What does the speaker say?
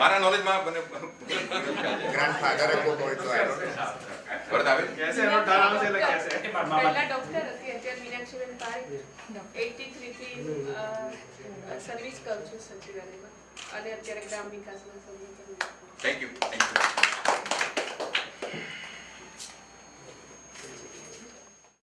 મારા નોલેજમાં મને ગ્રાન્ડફાધર કોક હોય તો આવ્યો ને. આવે કેસે? એનો ઠરાવ છે એટલે કેસે? પહેલા ડોક્ટર હતી અત્યારે મીનાક્ષીબેન પારી 83 થી સર્વિસ કરું છું સચિવાલયમાં. અને અત્યારે ગ્રામ વિકાસમાં સંગઠન થેન્ક યુ